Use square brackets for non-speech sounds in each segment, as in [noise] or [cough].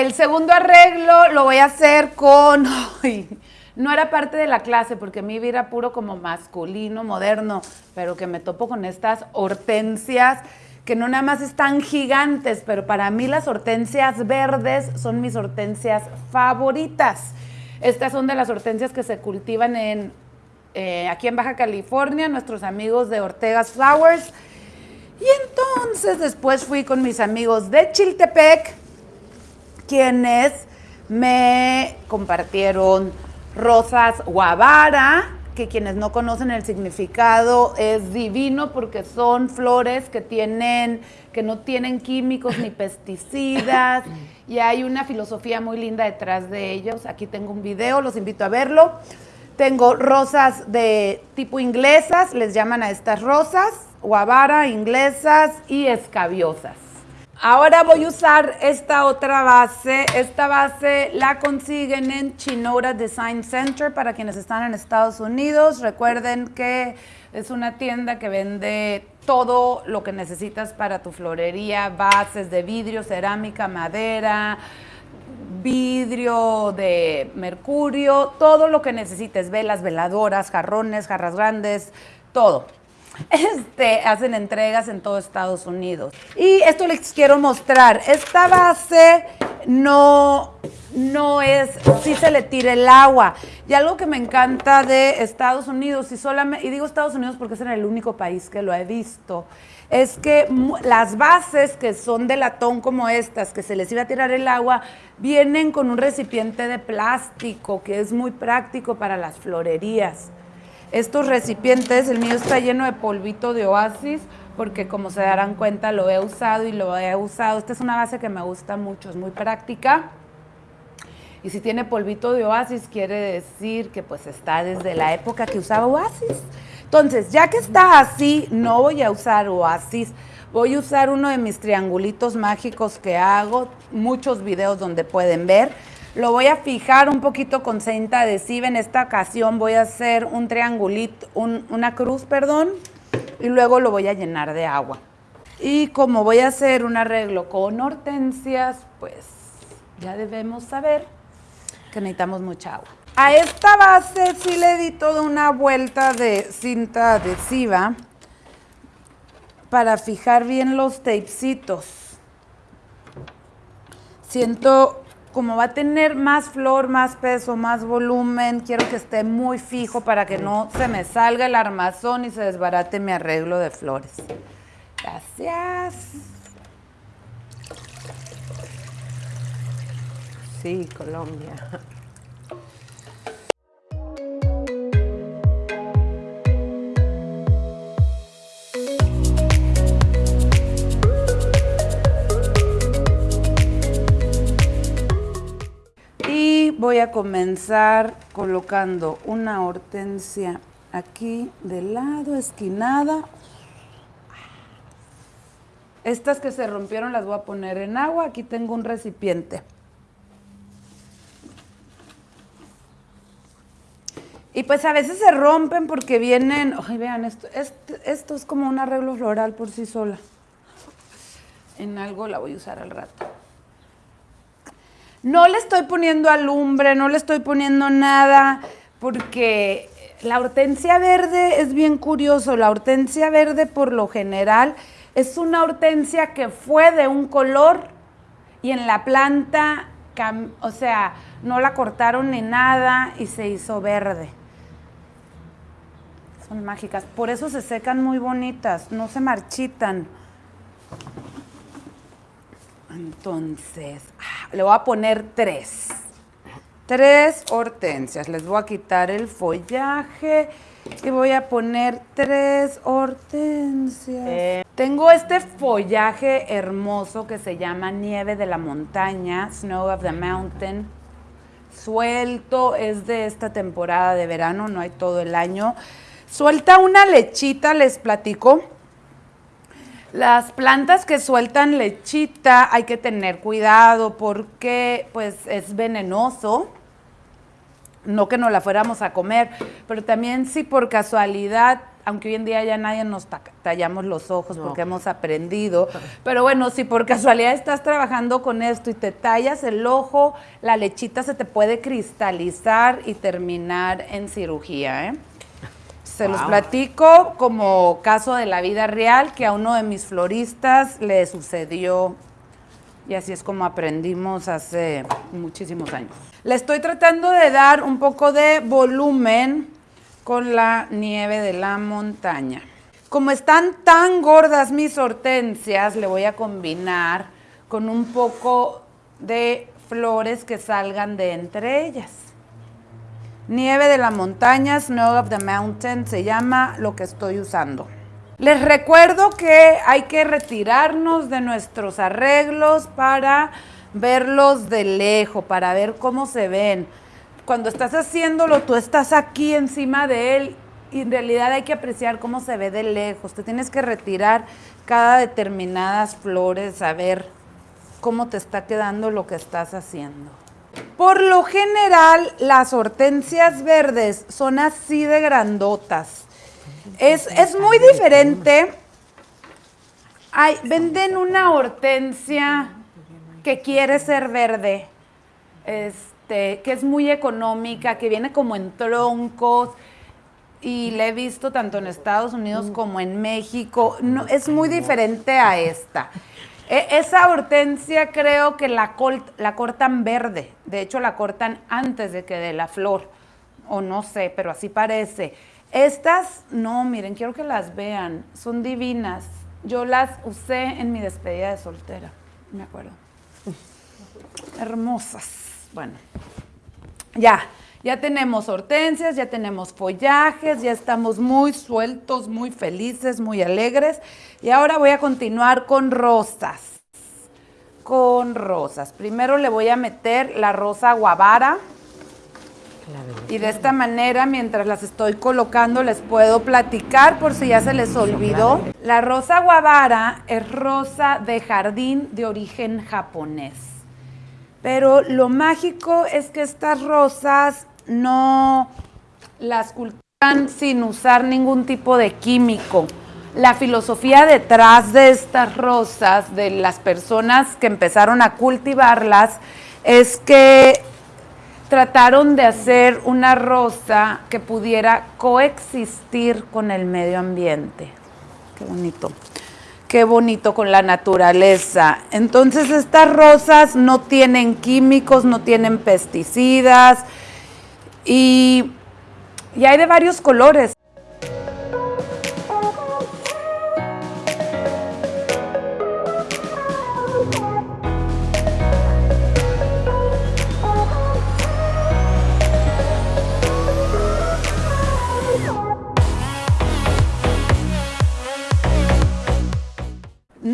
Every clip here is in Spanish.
El segundo arreglo lo voy a hacer con... [laughs] no era parte de la clase porque mi vida era puro como masculino, moderno, pero que me topo con estas hortensias que no nada más están gigantes, pero para mí las hortensias verdes son mis hortensias favoritas. Estas son de las hortensias que se cultivan en, eh, aquí en Baja California, nuestros amigos de Ortega's Flowers. Y entonces después fui con mis amigos de Chiltepec, quienes me compartieron rosas guavara, que quienes no conocen el significado es divino porque son flores que tienen que no tienen químicos ni pesticidas y hay una filosofía muy linda detrás de ellos. Aquí tengo un video, los invito a verlo. Tengo rosas de tipo inglesas, les llaman a estas rosas, guavara, inglesas y escabiosas. Ahora voy a usar esta otra base. Esta base la consiguen en Chinora Design Center para quienes están en Estados Unidos. Recuerden que es una tienda que vende todo lo que necesitas para tu florería, bases de vidrio, cerámica, madera, vidrio de mercurio, todo lo que necesites, velas, veladoras, jarrones, jarras grandes, todo. [laughs] Este, hacen entregas en todo Estados Unidos. Y esto les quiero mostrar. Esta base no, no es, si se le tira el agua. Y algo que me encanta de Estados Unidos, y, solamente, y digo Estados Unidos porque es el único país que lo he visto, es que las bases que son de latón como estas, que se les iba a tirar el agua, vienen con un recipiente de plástico que es muy práctico para las florerías estos recipientes, el mío está lleno de polvito de oasis, porque como se darán cuenta lo he usado y lo he usado. Esta es una base que me gusta mucho, es muy práctica. Y si tiene polvito de oasis, quiere decir que pues está desde la época que usaba oasis. Entonces, ya que está así, no voy a usar oasis. Voy a usar uno de mis triangulitos mágicos que hago, muchos videos donde pueden ver. Lo voy a fijar un poquito con cinta adhesiva. En esta ocasión voy a hacer un triangulito, una cruz, perdón, y luego lo voy a llenar de agua. Y como voy a hacer un arreglo con hortensias, pues ya debemos saber que necesitamos mucha agua. A esta base sí le di toda una vuelta de cinta adhesiva para fijar bien los tapecitos. Siento como va a tener más flor, más peso, más volumen, quiero que esté muy fijo para que no se me salga el armazón y se desbarate mi arreglo de flores. Gracias. Sí, Colombia. Voy a comenzar colocando una hortensia aquí de lado, esquinada. Estas que se rompieron las voy a poner en agua. Aquí tengo un recipiente. Y pues a veces se rompen porque vienen, ay vean, esto, esto es como un arreglo floral por sí sola. En algo la voy a usar al rato. No le estoy poniendo alumbre, no le estoy poniendo nada, porque la hortensia verde es bien curioso. La hortensia verde por lo general es una hortensia que fue de un color y en la planta, o sea, no la cortaron ni nada y se hizo verde. Son mágicas. Por eso se secan muy bonitas, no se marchitan. Entonces, ah, le voy a poner tres. Tres hortensias. Les voy a quitar el follaje y voy a poner tres hortensias. Eh. Tengo este follaje hermoso que se llama nieve de la montaña, Snow of the Mountain. Suelto, es de esta temporada de verano, no hay todo el año. Suelta una lechita, les platico las plantas que sueltan lechita hay que tener cuidado porque pues es venenoso. No que no la fuéramos a comer, pero también si por casualidad aunque hoy en día ya nadie nos tallamos los ojos porque hemos aprendido. Pero bueno, si por casualidad estás trabajando con esto y te tallas el ojo, la lechita se te puede cristalizar y terminar en cirugía. ¿eh? Se los platico como caso de la vida real que a uno de mis floristas le sucedió y así es como aprendimos hace muchísimos años. Le estoy tratando de dar un poco de volumen con la nieve de la montaña. Como están tan gordas mis hortensias, le voy a combinar con un poco de flores que salgan de entre ellas. Nieve de la montaña, Snow of the Mountain, se llama lo que estoy usando. Les recuerdo que hay que retirarnos de nuestros arreglos para verlos de lejos, para ver cómo se ven cuando estás haciéndolo, tú estás aquí encima de él y en realidad hay que apreciar cómo se ve de lejos. Te tienes que retirar cada determinadas flores, a ver cómo te está quedando lo que estás haciendo. Por lo general, las hortensias verdes son así de grandotas. Es, es muy diferente. Ay, venden una hortensia que quiere ser verde. Es, este, que es muy económica, que viene como en troncos y la he visto tanto en Estados Unidos como en México. No, es muy diferente a esta. E, esa hortensia creo que la, la cortan verde. De hecho, la cortan antes de que dé la flor. O no sé, pero así parece. Estas, no, miren, quiero que las vean. Son divinas. Yo las usé en mi despedida de soltera, me acuerdo. Hermosas. Bueno, ya, ya tenemos hortensias, ya tenemos follajes, ya estamos muy sueltos, muy felices, muy alegres. Y ahora voy a continuar con rosas. Con rosas. Primero le voy a meter la rosa guavara. Y de esta manera, mientras las estoy colocando, les puedo platicar por si ya se les olvidó. La rosa guavara es rosa de jardín de origen japonés. Pero lo mágico es que estas rosas no las cultivan sin usar ningún tipo de químico. La filosofía detrás de estas rosas, de las personas que empezaron a cultivarlas, es que trataron de hacer una rosa que pudiera coexistir con el medio ambiente. Qué bonito qué bonito con la naturaleza. Entonces estas rosas no tienen químicos, no tienen pesticidas y, y hay de varios colores.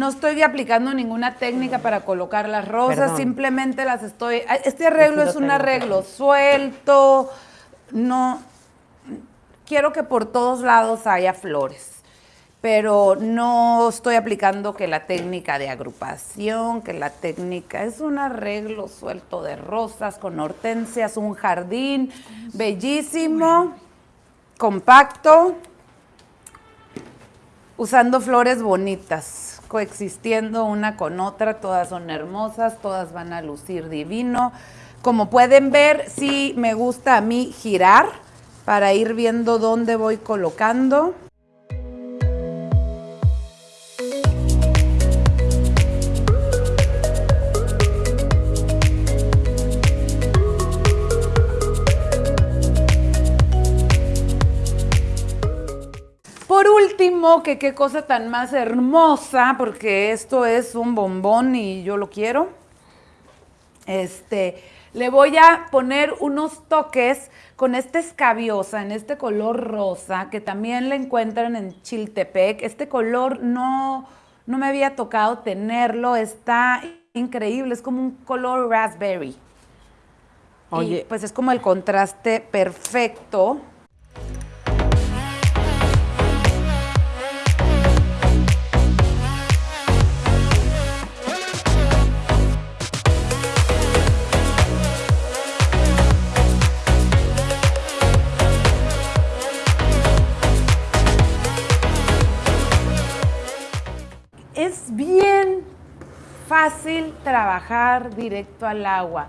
No estoy aplicando ninguna técnica para colocar las rosas, simplemente las estoy... Este arreglo es un arreglo suelto, no... Quiero que por todos lados haya flores, pero no estoy aplicando que la técnica de agrupación, que la técnica... Es un arreglo suelto de rosas con hortensias, un jardín bellísimo, compacto, usando flores bonitas coexistiendo una con otra, todas son hermosas, todas van a lucir divino. Como pueden ver, sí me gusta a mí girar para ir viendo dónde voy colocando. Último, que qué cosa tan más hermosa, porque esto es un bombón y yo lo quiero. Este, le voy a poner unos toques con esta escabiosa, en este color rosa, que también le encuentran en Chiltepec. Este color no, no me había tocado tenerlo, está increíble, es como un color raspberry. Oye. pues es como el contraste perfecto. Fácil trabajar directo al agua.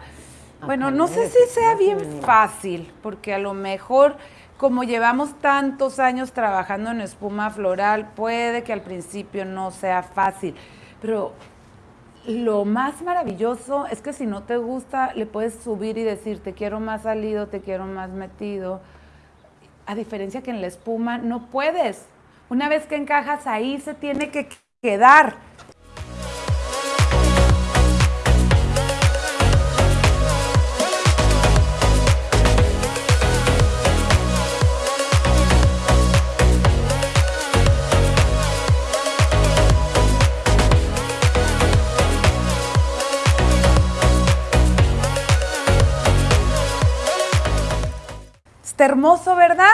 Bueno, no sé si sea bien fácil, porque a lo mejor como llevamos tantos años trabajando en espuma floral, puede que al principio no sea fácil, pero lo más maravilloso es que si no te gusta, le puedes subir y decir, te quiero más salido, te quiero más metido. A diferencia que en la espuma no puedes. Una vez que encajas ahí se tiene que quedar. Está hermoso, ¿verdad?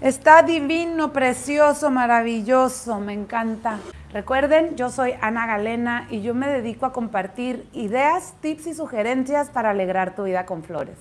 Está divino, precioso, maravilloso, me encanta. Recuerden, yo soy Ana Galena y yo me dedico a compartir ideas, tips y sugerencias para alegrar tu vida con flores.